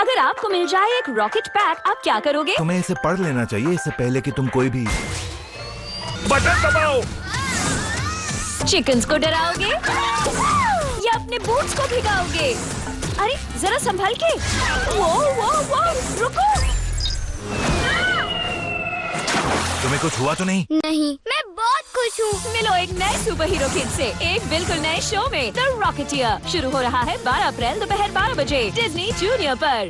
अगर आपको मिल जाए एक रॉकेट पैक आप क्या करोगे? तुम्हें इसे पढ़ लेना चाहिए इससे पहले कि तुम कोई भी बटन दबाओ। चिकन्स को डराओगे? या अपने बूट्स को भिगाओगे? अरे जरा संभल के। वो वो वो रुको। तुम्हें कुछ हुआ तो नहीं? नहीं मैं बहुत खुश हूँ। मिलो एक नए सुपर हीरो किड से। एक बिल्कुल नए शो में। द रॉकेटियर शुरू हो रहा है 12 अप्रैल दोपहर 12 बजे। डिज्नी जूनियर पर।